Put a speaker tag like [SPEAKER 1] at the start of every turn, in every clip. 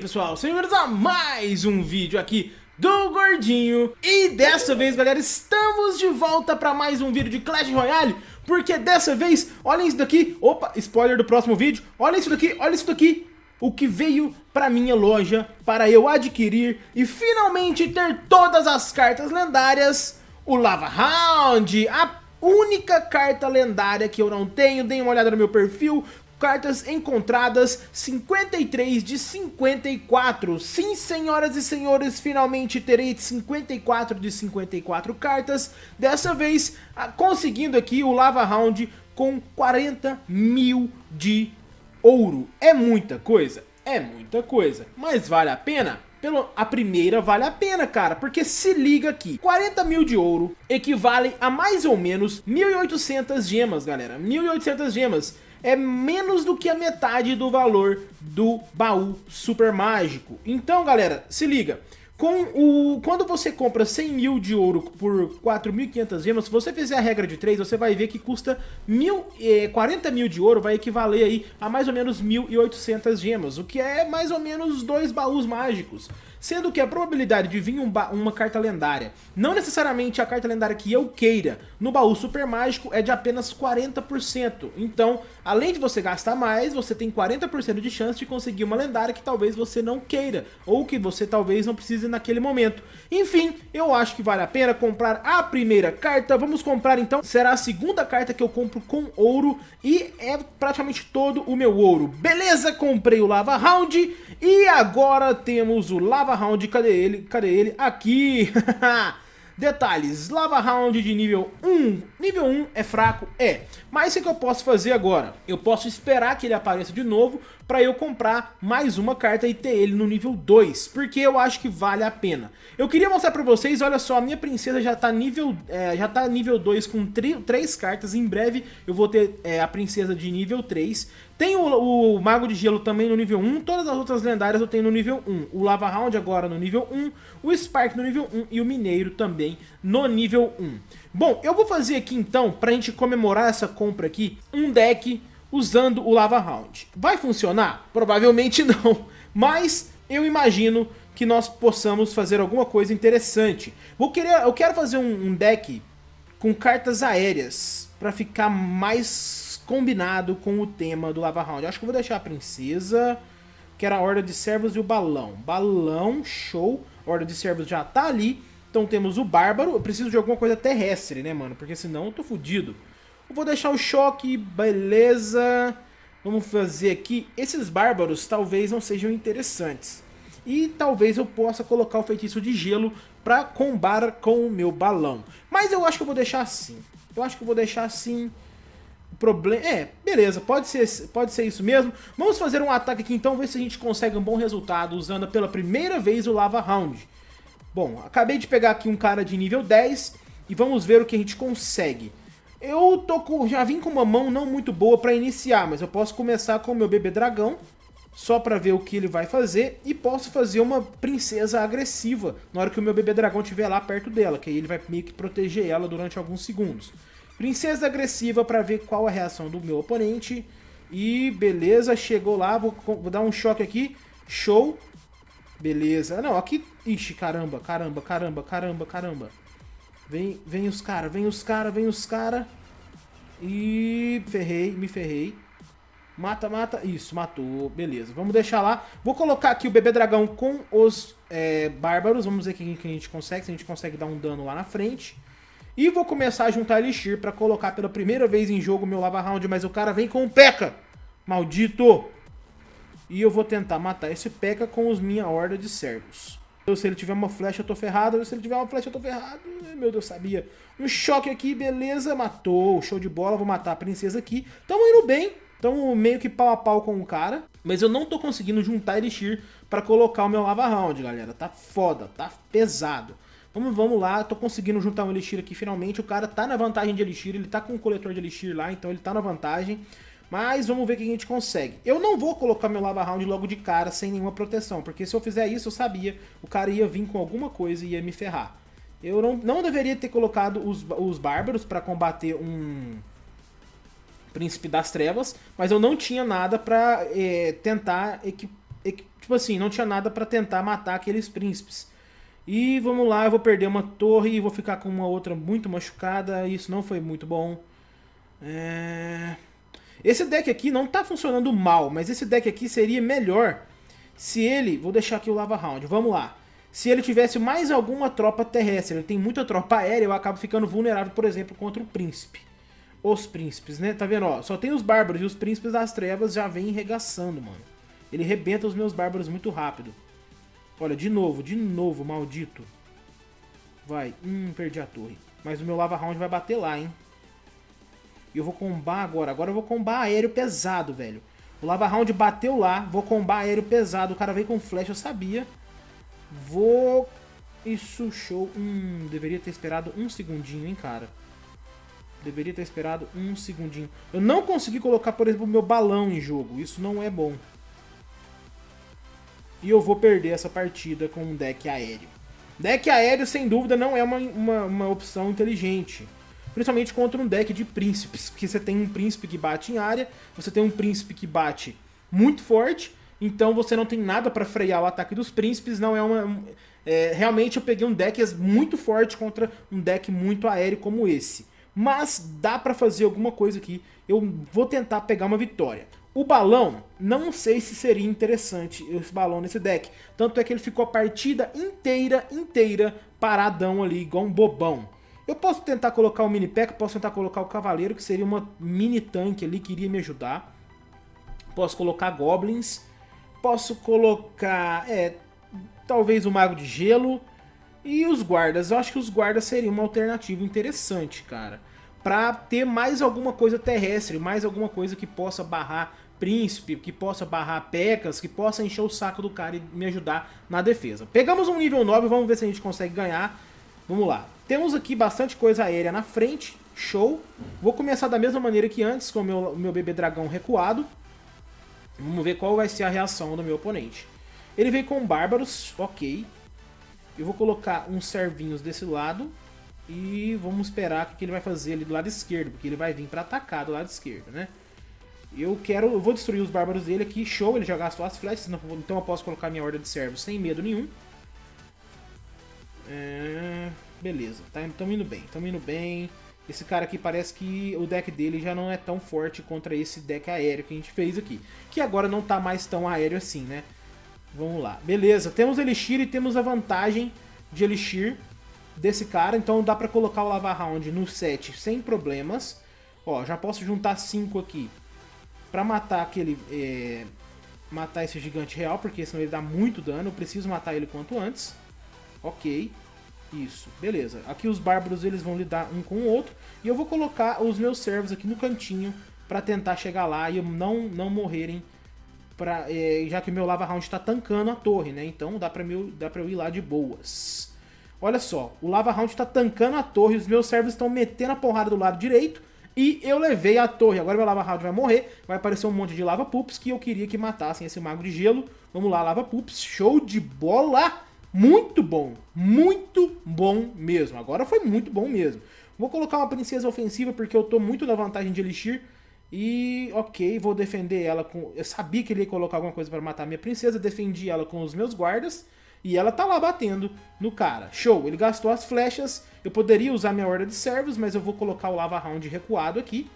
[SPEAKER 1] pessoal, sejam bem-vindos a mais um vídeo aqui do Gordinho. E dessa vez galera, estamos de volta para mais um vídeo de Clash Royale Porque dessa vez, olhem isso daqui, opa, spoiler do próximo vídeo. Olha isso daqui, olha isso daqui. O que veio para minha loja para eu adquirir e finalmente ter todas as cartas lendárias, o Lava Round, a única carta lendária que eu não tenho, deem uma olhada no meu perfil, cartas encontradas 53 de 54. Sim, senhoras e senhores, finalmente terei 54 de 54 cartas. Dessa vez, ah, conseguindo aqui o Lava Round com 40 mil de ouro. É muita coisa? É muita coisa. Mas vale a pena? Pelo, a primeira vale a pena, cara, porque se liga aqui, 40 mil de ouro equivale a mais ou menos 1.800 gemas, galera, 1.800 gemas é menos do que a metade do valor do baú super mágico. Então, galera, se liga. Com o, quando você compra 100 mil de ouro por 4.500 gemas, se você fizer a regra de 3, você vai ver que custa mil, eh, 40 mil de ouro, vai equivaler aí a mais ou menos 1.800 gemas, o que é mais ou menos dois baús mágicos sendo que a probabilidade de vir um uma carta lendária, não necessariamente a carta lendária que eu queira, no baú super mágico é de apenas 40%. Então, além de você gastar mais, você tem 40% de chance de conseguir uma lendária que talvez você não queira, ou que você talvez não precise naquele momento. Enfim, eu acho que vale a pena comprar a primeira carta, vamos comprar então, será a segunda carta que eu compro com ouro, e é praticamente todo o meu ouro. Beleza, comprei o Lava Round, e agora temos o Lava Lava Round, cadê ele? Cadê ele? Aqui! Detalhes, Lava Round de nível 1. Nível 1 é fraco? É. Mas o que eu posso fazer agora? Eu posso esperar que ele apareça de novo para eu comprar mais uma carta e ter ele no nível 2, porque eu acho que vale a pena. Eu queria mostrar para vocês, olha só, a minha princesa já tá nível, é, já tá nível 2 com 3 cartas, em breve eu vou ter é, a princesa de nível 3. Tem o, o, Mago de Gelo também no nível 1, todas as outras lendárias eu tenho no nível 1. O Lava Round agora no nível 1, o Spark no nível 1 e o Mineiro também no nível 1. Bom, eu vou fazer aqui então, pra gente comemorar essa compra aqui, um deck usando o Lava Round. Vai funcionar? Provavelmente não, mas eu imagino que nós possamos fazer alguma coisa interessante. Vou querer, eu quero fazer um, um deck com cartas aéreas, para ficar mais combinado com o tema do Lava Round. Eu acho que eu vou deixar a princesa, que era a Horda de Servos e o Balão. Balão, show. A Horda de Servos já tá ali. Então temos o Bárbaro. Eu preciso de alguma coisa terrestre, né, mano? Porque senão eu tô fudido. Vou deixar o choque, beleza. Vamos fazer aqui. Esses bárbaros talvez não sejam interessantes. E talvez eu possa colocar o feitiço de gelo para combar com o meu balão. Mas eu acho que eu vou deixar assim. Eu acho que eu vou deixar assim. Problema... É, beleza, pode ser, pode ser isso mesmo. Vamos fazer um ataque aqui então, ver se a gente consegue um bom resultado usando pela primeira vez o Lava Round. Bom, acabei de pegar aqui um cara de nível 10 e vamos ver o que a gente consegue. Eu tô com, já vim com uma mão não muito boa para iniciar, mas eu posso começar com o meu bebê dragão, só para ver o que ele vai fazer, e posso fazer uma princesa agressiva na hora que o meu bebê dragão estiver lá perto dela, que aí ele vai meio que proteger ela durante alguns segundos. Princesa agressiva para ver qual a reação do meu oponente, e beleza, chegou lá, vou, vou dar um choque aqui, show, beleza. Não, aqui Ixi, caramba, caramba, caramba, caramba, caramba. Vem, vem os cara, vem os cara, vem os cara. E ferrei, me ferrei. Mata, mata. Isso, matou. Beleza, vamos deixar lá. Vou colocar aqui o bebê dragão com os é, bárbaros. Vamos ver o que a gente consegue, se a gente consegue dar um dano lá na frente. E vou começar a juntar Elixir pra colocar pela primeira vez em jogo meu Lava Round. Mas o cara vem com o P.E.K.K.A. Maldito! E eu vou tentar matar esse P.E.K.K.A com os minha horda de servos. Se ele tiver uma flecha, eu tô ferrado. Se ele tiver uma flecha, eu tô ferrado. Meu Deus, sabia. Um choque aqui, beleza. Matou. Show de bola. Vou matar a princesa aqui. Tamo indo bem. Tamo meio que pau a pau com o cara. Mas eu não tô conseguindo juntar Elixir pra colocar o meu Lava Round, galera. Tá foda. Tá pesado. Vamos, vamos lá, tô conseguindo juntar um Elixir aqui finalmente. O cara tá na vantagem de Elixir. Ele tá com o coletor de Elixir lá, então ele tá na vantagem. Mas vamos ver o que a gente consegue. Eu não vou colocar meu Lava Round logo de cara sem nenhuma proteção, porque se eu fizer isso, eu sabia, o cara ia vir com alguma coisa e ia me ferrar. Eu não, não deveria ter colocado os, os Bárbaros para combater um Príncipe das Trevas, mas eu não tinha nada para é, tentar tipo assim, não tinha nada pra tentar matar aqueles príncipes. E vamos lá, eu vou perder uma torre e vou ficar com uma outra muito machucada. Isso não foi muito bom. É... Esse deck aqui não tá funcionando mal, mas esse deck aqui seria melhor se ele... Vou deixar aqui o Lava Round, vamos lá. Se ele tivesse mais alguma tropa terrestre, ele tem muita tropa aérea, eu acabo ficando vulnerável, por exemplo, contra o príncipe. Os príncipes, né? Tá vendo, ó? Só tem os bárbaros e os príncipes das trevas já vêm regaçando, mano. Ele rebenta os meus bárbaros muito rápido. Olha, de novo, de novo, maldito. Vai. Hum, perdi a torre. Mas o meu Lava Round vai bater lá, hein? E eu vou combar agora. Agora eu vou combar aéreo pesado, velho. O Lava Round bateu lá. Vou combar aéreo pesado. O cara veio com flecha, eu sabia. Vou... Isso, show. Hum, deveria ter esperado um segundinho, hein, cara. Deveria ter esperado um segundinho. Eu não consegui colocar, por exemplo, o meu balão em jogo. Isso não é bom. E eu vou perder essa partida com um deck aéreo. Deck aéreo, sem dúvida, não é uma, uma, uma opção inteligente. Principalmente contra um deck de príncipes. Porque você tem um príncipe que bate em área, você tem um príncipe que bate muito forte, então você não tem nada para frear o ataque dos príncipes, não é uma... É, realmente eu peguei um deck muito forte contra um deck muito aéreo como esse. Mas dá para fazer alguma coisa aqui, eu vou tentar pegar uma vitória. O balão, não sei se seria interessante esse balão nesse deck. Tanto é que ele ficou a partida inteira, inteira, paradão ali, igual um bobão. Eu posso tentar colocar o mini pack, posso tentar colocar o cavaleiro, que seria uma mini tanque ali, que iria me ajudar. Posso colocar goblins. Posso colocar, é, talvez o mago de gelo. E os guardas, eu acho que os guardas seriam uma alternativa interessante, cara para ter mais alguma coisa terrestre, mais alguma coisa que possa barrar príncipe, que possa barrar pecas, que possa encher o saco do cara e me ajudar na defesa. Pegamos um nível 9, vamos ver se a gente consegue ganhar. Vamos lá. Temos aqui bastante coisa aérea na frente, show. Vou começar da mesma maneira que antes, com o meu, meu bebê dragão recuado. Vamos ver qual vai ser a reação do meu oponente. Ele veio com bárbaros, ok. Eu vou colocar uns servinhos desse lado. E vamos esperar o que ele vai fazer ali do lado esquerdo, porque ele vai vir para atacar do lado esquerdo, né? Eu quero, eu vou destruir os bárbaros dele aqui, show, ele já gastou as flechas, então eu posso colocar minha horda de servos sem medo nenhum. É, beleza, tá, tamo indo bem, tamo indo bem. Esse cara aqui parece que o deck dele já não é tão forte contra esse deck aéreo que a gente fez aqui. Que agora não tá mais tão aéreo assim, né? Vamos lá. Beleza, temos Elixir e temos a vantagem de Elixir desse cara, então dá pra colocar o Lava Round no set sem problemas. Ó, já posso juntar 5 aqui pra matar aquele... É, matar esse gigante real, porque senão ele dá muito dano, eu preciso matar ele quanto antes. Ok, isso, beleza. Aqui os bárbaros eles vão lidar um com o outro, e eu vou colocar os meus servos aqui no cantinho pra tentar chegar lá e não, não morrerem, pra, é, já que o meu Lava Round tá tancando a torre, né? Então dá pra, meu, dá pra eu ir lá de boas. Olha só, o Lava Round tá tancando a torre, os meus servos estão metendo a porrada do lado direito, e eu levei a torre. Agora meu Lava Round vai morrer, vai aparecer um monte de Lava Pups que eu queria que matassem esse Mago de Gelo. Vamos lá, Lava Pups, show de bola! Muito bom, muito bom mesmo. Agora foi muito bom mesmo. Vou colocar uma princesa ofensiva porque eu tô muito na vantagem de Elixir. E ok, vou defender ela com... Eu sabia que ele ia colocar alguma coisa para matar minha princesa, defendi ela com os meus guardas. E ela tá lá batendo no cara. Show, ele gastou as flechas. Eu poderia usar minha horda de servos, mas eu vou colocar o Lava Round recuado aqui.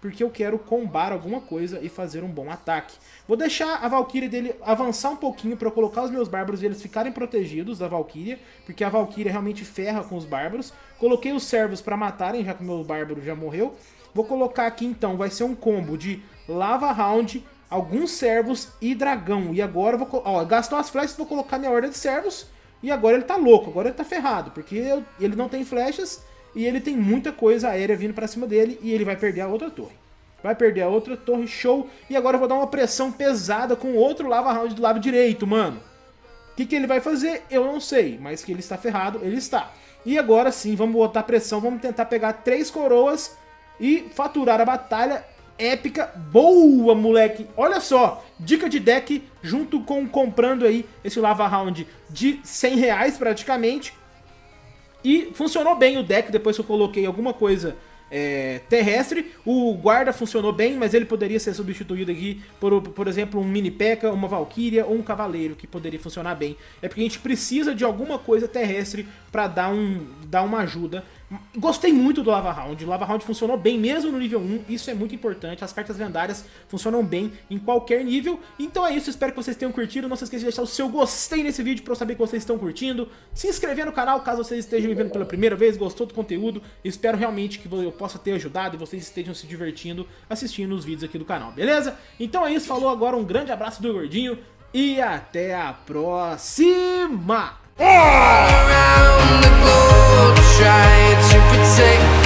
[SPEAKER 1] Porque eu quero combar alguma coisa e fazer um bom ataque. Vou deixar a Valkyria dele avançar um pouquinho para eu colocar os meus bárbaros e eles ficarem protegidos da Valkyria. Porque a Valkyria realmente ferra com os bárbaros. Coloquei os servos para matarem, já que o meu bárbaro já morreu. Vou colocar aqui então, vai ser um combo de Lava Round, alguns servos e dragão. E agora eu vou... Ó, gastou as flechas, vou colocar minha ordem de servos. E agora ele tá louco, agora ele tá ferrado. Porque eu, ele não tem flechas e ele tem muita coisa aérea vindo pra cima dele. E ele vai perder a outra torre. Vai perder a outra torre, show. E agora eu vou dar uma pressão pesada com outro lava round do lado direito, mano. O que, que ele vai fazer? Eu não sei. Mas que ele está ferrado, ele está. E agora sim, vamos botar pressão. Vamos tentar pegar três coroas e faturar a batalha épica. Boa, moleque! Olha só, dica de deck junto com comprando aí esse Lava Round de 100 reais praticamente. E funcionou bem o deck depois que eu coloquei alguma coisa é, terrestre. O guarda funcionou bem, mas ele poderia ser substituído aqui por, por exemplo, um mini P.E.K.K.A, uma Valkyria ou um Cavaleiro, que poderia funcionar bem. É porque a gente precisa de alguma coisa terrestre para dar, um, dar uma ajuda Gostei muito do Lava Round, o Lava Round funcionou bem mesmo no nível 1, isso é muito importante, as cartas lendárias funcionam bem em qualquer nível, então é isso, espero que vocês tenham curtido, não se esqueça de deixar o seu gostei nesse vídeo para eu saber que vocês estão curtindo, se inscrever no canal caso vocês estejam me vendo pela primeira vez, gostou do conteúdo, espero realmente que eu possa ter ajudado e vocês estejam se divertindo assistindo os vídeos aqui do canal, beleza? Então é isso, falou agora, um grande abraço do Gordinho e até a próxima! Try to protect